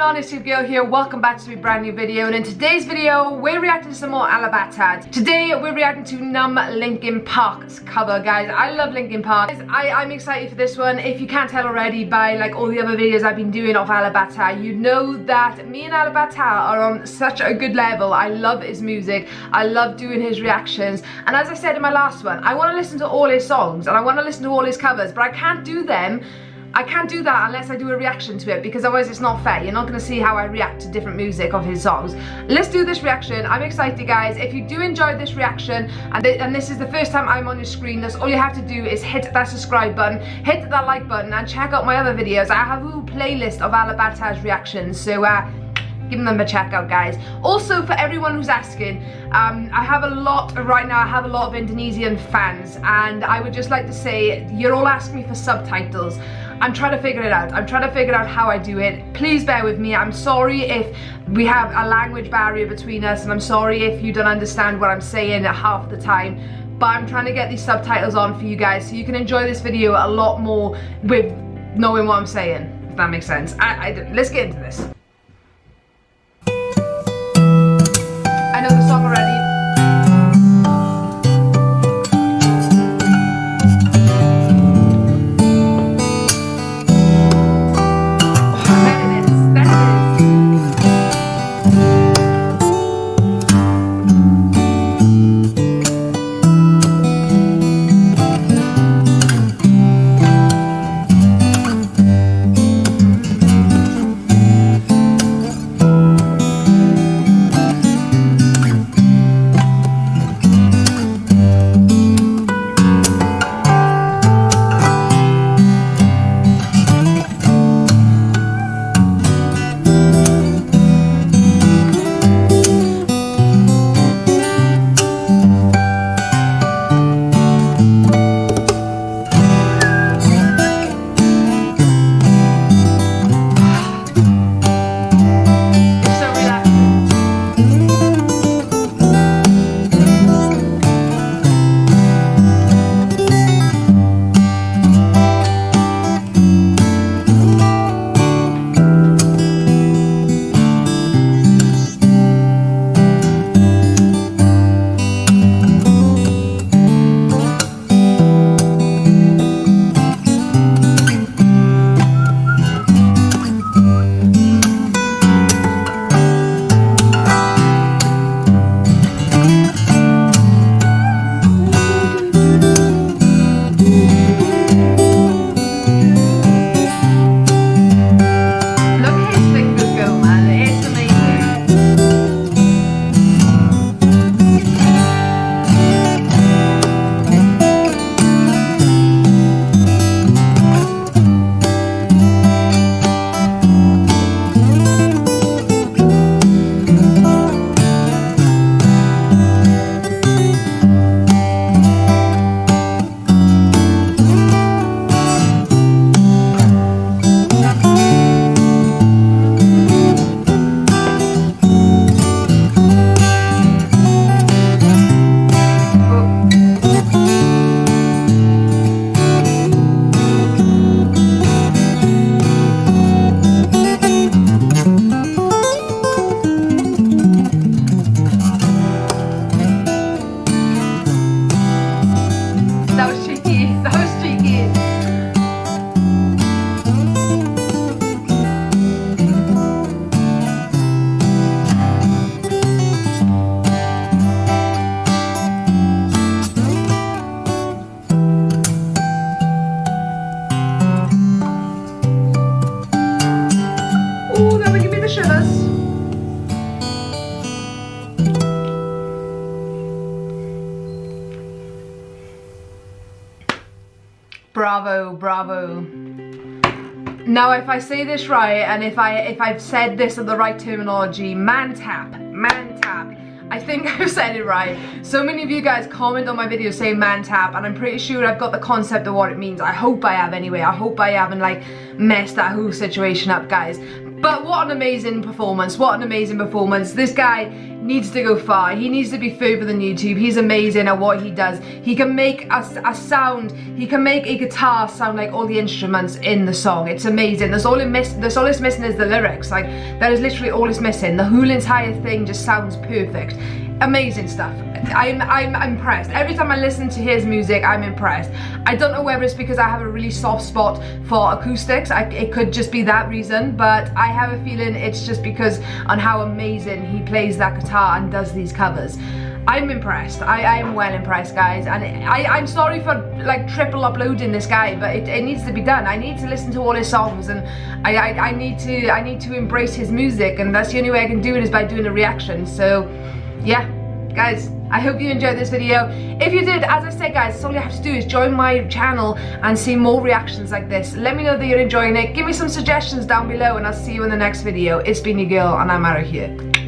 going on? It's your girl here. Welcome back to a brand new video. And in today's video, we're reacting to some more Alip Ba Ta. Today, we're reacting to Numb Linkin Park's cover, guys. I love Linkin Park. I, I'm excited for this one. If you can't tell already by like all the other videos I've been doing of Alip Ba Ta, you know that me and Alip Ba Ta are on such a good level. I love his music. I love doing his reactions. And as I said in my last one, I want to listen to all his songs and I want to listen to all his covers, but I can't do them I can't do that unless I do a reaction to it because otherwise it's not fair. You're not going to see how I react to different music of his songs. Let's do this reaction. I'm excited guys. If you do enjoy this reaction and, th and this is the first time I'm on your screen, that's all you have to do is hit that subscribe button, hit that like button and check out my other videos. I have a little playlist of Alip Ba Ta's reactions. So uh, give them a check out guys also for everyone who's asking um, I have a lot right now I have a lot of Indonesian fans and I would just like to say you're all asking me for subtitles I'm trying to figure it out. I'm trying to figure out how I do it. Please bear with me. I'm sorry if we have a language barrier between us and I'm sorry if you don't understand what I'm saying half the time. But I'm trying to get these subtitles on for you guys so you can enjoy this video a lot more with knowing what I'm saying, if that makes sense. I, I, let's get into this. I know the song already. Bravo, bravo. Now if I say this right and if I if I've said this in the right terminology, mantap, man tap. I think I've said it right. So many of you guys comment on my video saying mantap and I'm pretty sure I've got the concept of what it means. I hope I have anyway. I hope I haven't like messed that whole situation up guys. But what an amazing performance, what an amazing performance. This guy needs to go far. He needs to be further than YouTube. He's amazing at what he does. He can make a, a sound, he can make a guitar sound like all the instruments in the song. It's amazing. That's all it miss that's all it's missing is the lyrics. Like that is literally all it's missing. The whole entire thing just sounds perfect. Amazing stuff. I'm, I'm impressed. Every time I listen to his music, I'm impressed. I don't know whether it's because I have a really soft spot for acoustics. I, it could just be that reason, but I have a feeling it's just because on how amazing he plays that guitar and does these covers. I'm impressed. I, am well impressed, guys. And I, am sorry for like triple uploading this guy, but it, it, needs to be done. I need to listen to all his songs, and I, I, I need to I need to embrace his music, and that's the only way I can do it is by doing a reaction. So, yeah, guys. I hope you enjoyed this video. If you did, as I said guys, all you have to do is join my channel and see more reactions like this. Let me know that you're enjoying it. Give me some suggestions down below and I'll see you in the next video. It's been your girl and I'm out of here.